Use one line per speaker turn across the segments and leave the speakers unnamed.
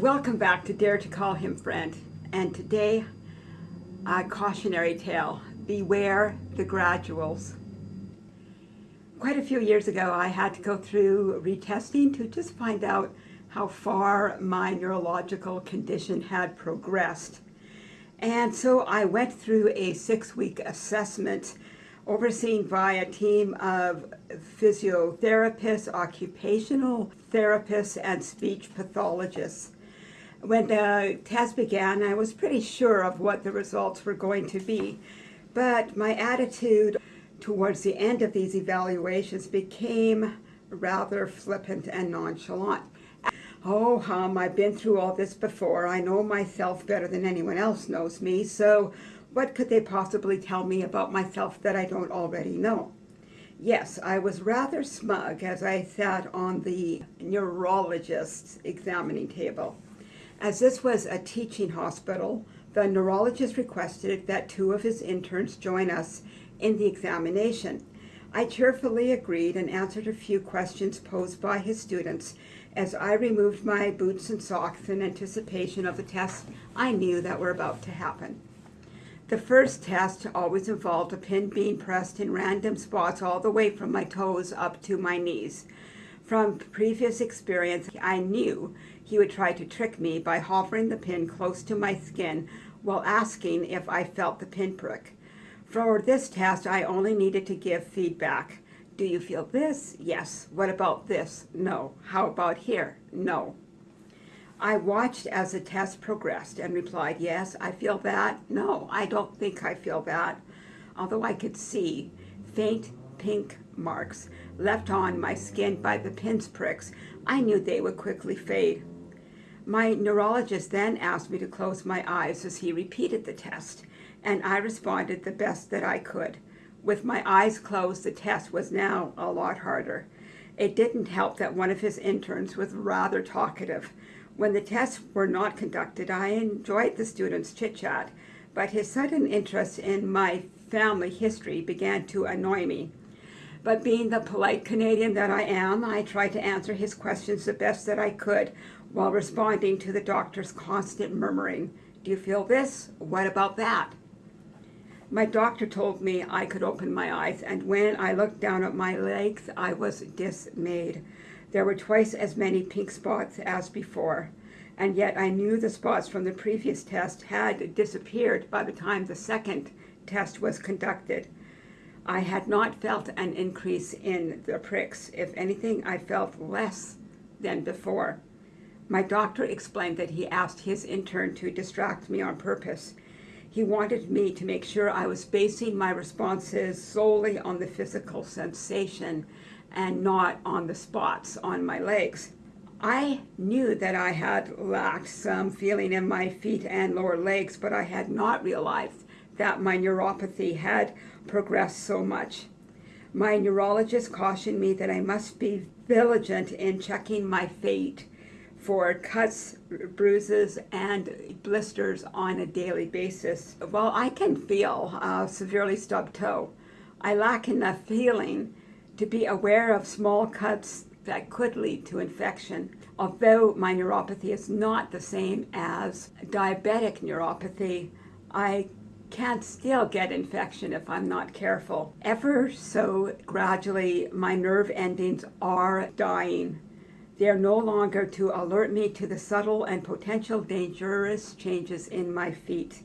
Welcome back to Dare to Call Him Friend. And today, a cautionary tale, Beware the Graduals. Quite a few years ago, I had to go through retesting to just find out how far my neurological condition had progressed. And so I went through a six-week assessment overseen by a team of physiotherapists, occupational therapists, and speech pathologists. When the test began, I was pretty sure of what the results were going to be, but my attitude towards the end of these evaluations became rather flippant and nonchalant. Oh, hum, I've been through all this before. I know myself better than anyone else knows me, so what could they possibly tell me about myself that I don't already know? Yes, I was rather smug as I sat on the neurologist's examining table. As this was a teaching hospital, the neurologist requested that two of his interns join us in the examination. I cheerfully agreed and answered a few questions posed by his students as I removed my boots and socks in anticipation of the tests I knew that were about to happen. The first test always involved a pin being pressed in random spots all the way from my toes up to my knees. From previous experience, I knew he would try to trick me by hovering the pin close to my skin while asking if I felt the pinprick. For this test, I only needed to give feedback. Do you feel this? Yes. What about this? No. How about here? No. I watched as the test progressed and replied, yes, I feel that. No, I don't think I feel that. Although I could see faint pink marks left on my skin by the pin's pricks, I knew they would quickly fade. My neurologist then asked me to close my eyes as he repeated the test and I responded the best that I could. With my eyes closed, the test was now a lot harder. It didn't help that one of his interns was rather talkative. When the tests were not conducted, I enjoyed the students' chit-chat, but his sudden interest in my family history began to annoy me. But being the polite Canadian that I am, I tried to answer his questions the best that I could while responding to the doctor's constant murmuring. Do you feel this? What about that? My doctor told me I could open my eyes, and when I looked down at my legs, I was dismayed. There were twice as many pink spots as before, and yet I knew the spots from the previous test had disappeared by the time the second test was conducted. I had not felt an increase in the pricks. If anything, I felt less than before. My doctor explained that he asked his intern to distract me on purpose he wanted me to make sure I was basing my responses solely on the physical sensation and not on the spots on my legs. I knew that I had lacked some feeling in my feet and lower legs, but I had not realized that my neuropathy had progressed so much. My neurologist cautioned me that I must be vigilant in checking my feet for cuts, bruises, and blisters on a daily basis. While I can feel a severely stubbed toe, I lack enough feeling to be aware of small cuts that could lead to infection. Although my neuropathy is not the same as diabetic neuropathy, I can still get infection if I'm not careful. Ever so gradually, my nerve endings are dying. They are no longer to alert me to the subtle and potential dangerous changes in my feet.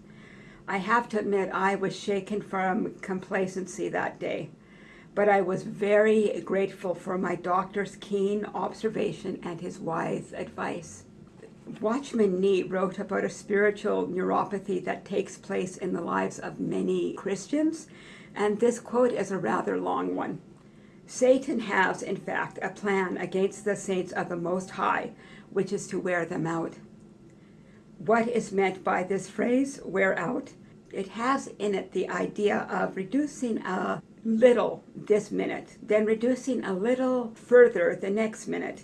I have to admit I was shaken from complacency that day, but I was very grateful for my doctor's keen observation and his wise advice. Watchman Nee wrote about a spiritual neuropathy that takes place in the lives of many Christians, and this quote is a rather long one. Satan has, in fact, a plan against the saints of the Most High, which is to wear them out. What is meant by this phrase, wear out? It has in it the idea of reducing a little this minute, then reducing a little further the next minute.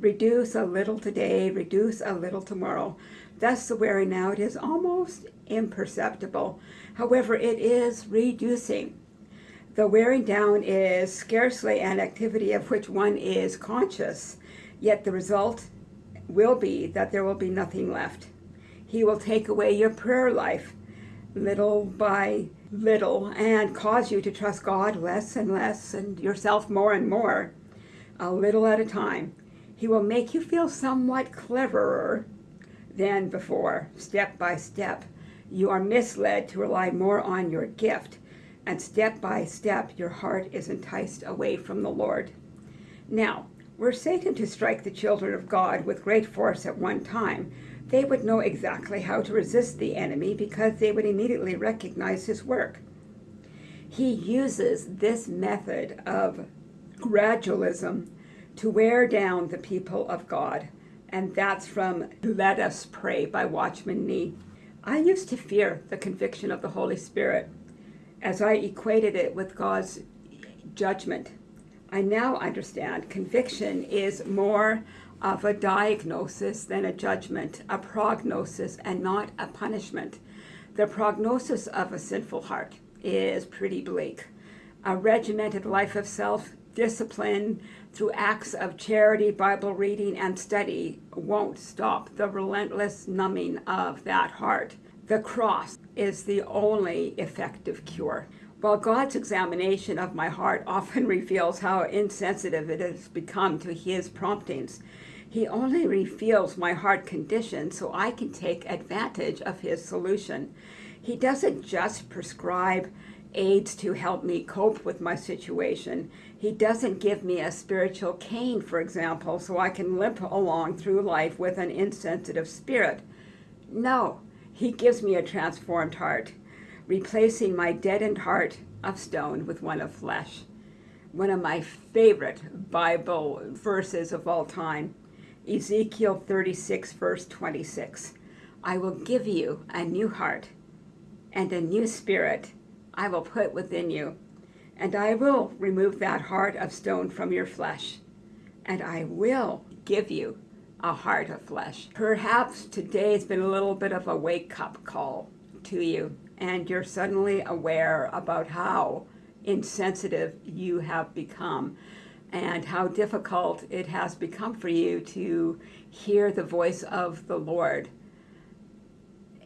Reduce a little today, reduce a little tomorrow. Thus the wearing out is almost imperceptible. However, it is reducing. The wearing down is scarcely an activity of which one is conscious, yet the result will be that there will be nothing left. He will take away your prayer life little by little and cause you to trust God less and less and yourself more and more, a little at a time. He will make you feel somewhat cleverer than before, step by step. You are misled to rely more on your gift, and step by step your heart is enticed away from the Lord. Now, were Satan to strike the children of God with great force at one time, they would know exactly how to resist the enemy because they would immediately recognize his work. He uses this method of gradualism to wear down the people of God. And that's from Let Us Pray by Watchman Nee. I used to fear the conviction of the Holy Spirit as I equated it with God's judgment. I now understand conviction is more of a diagnosis than a judgment, a prognosis and not a punishment. The prognosis of a sinful heart is pretty bleak. A regimented life of self discipline through acts of charity, Bible reading, and study won't stop the relentless numbing of that heart. The cross is the only effective cure. While God's examination of my heart often reveals how insensitive it has become to his promptings, he only reveals my heart condition so I can take advantage of his solution. He doesn't just prescribe aids to help me cope with my situation. He doesn't give me a spiritual cane, for example, so I can limp along through life with an insensitive spirit. No, he gives me a transformed heart, replacing my deadened heart of stone with one of flesh. One of my favorite Bible verses of all time Ezekiel 36, verse 26. I will give you a new heart and a new spirit I will put within you, and I will remove that heart of stone from your flesh, and I will give you a heart of flesh. Perhaps today has been a little bit of a wake-up call to you, and you're suddenly aware about how insensitive you have become and how difficult it has become for you to hear the voice of the Lord,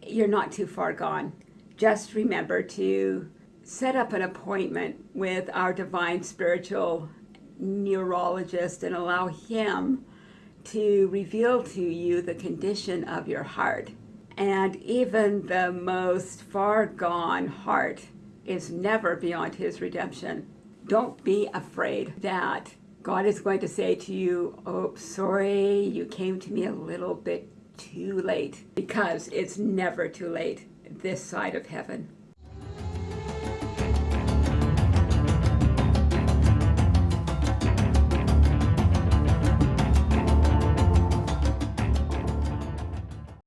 you're not too far gone. Just remember to set up an appointment with our divine spiritual neurologist and allow him to reveal to you the condition of your heart. And even the most far gone heart is never beyond his redemption. Don't be afraid that God is going to say to you, oh, sorry, you came to me a little bit too late because it's never too late this side of heaven.